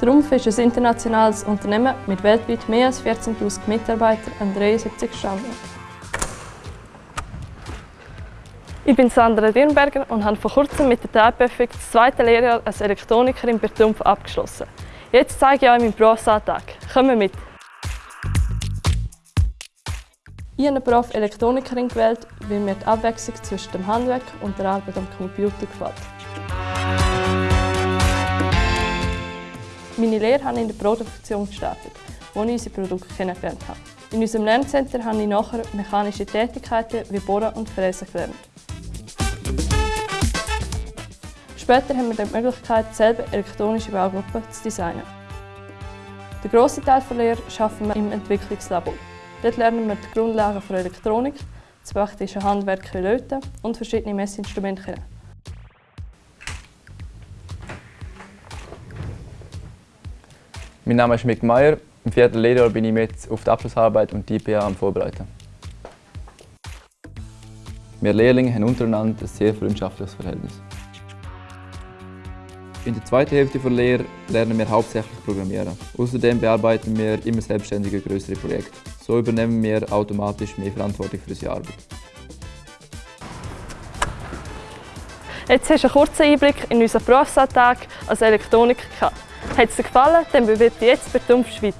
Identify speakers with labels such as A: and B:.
A: Der Rumpf ist ein internationales Unternehmen mit weltweit mehr als 14'000 Mitarbeitern an 73 Standorten. Ich bin Sandra Dirnberger und habe vor kurzem mit der TAPEFIC das zweite Lehrjahr als Elektronikerin bei Trumpf abgeschlossen. Jetzt zeige ich euch meinen Berufsalltag. Kommen mit! Ich habe den Beruf Elektronikerin gewählt, weil mir die Abwechslung zwischen dem Handwerk und der Arbeit am Computer gefällt. Lehre habe ich in der Produktion gestartet, wo ich unsere Produkte kennengelernt habe. In unserem Lerncenter habe ich nachher mechanische Tätigkeiten wie Bohren und Fräsen gelernt. Später haben wir die Möglichkeit, selber elektronische Baugruppen zu designen. Den grossen Teil der Lehre arbeiten wir im Entwicklungslabor. Dort lernen wir die Grundlagen der Elektronik, das praktische Handwerk Löten und verschiedene Messinstrumente kennen.
B: Mein Name ist Mick Meyer. Im vierten Lehrjahr bin ich mit auf die Abschlussarbeit und die IPA am Vorbereiten. Wir Lehrlinge haben untereinander ein sehr freundschaftliches Verhältnis. In der zweiten Hälfte der Lehre lernen wir hauptsächlich Programmieren. Außerdem bearbeiten wir immer selbstständige größere Projekte. So übernehmen wir automatisch mehr Verantwortung für unsere Arbeit.
A: Jetzt hast du einen kurzen Einblick in unseren Berufsalltag als Elektroniker. Hat es dir gefallen, dann bewirb dich jetzt bei Trumpf Schweiz.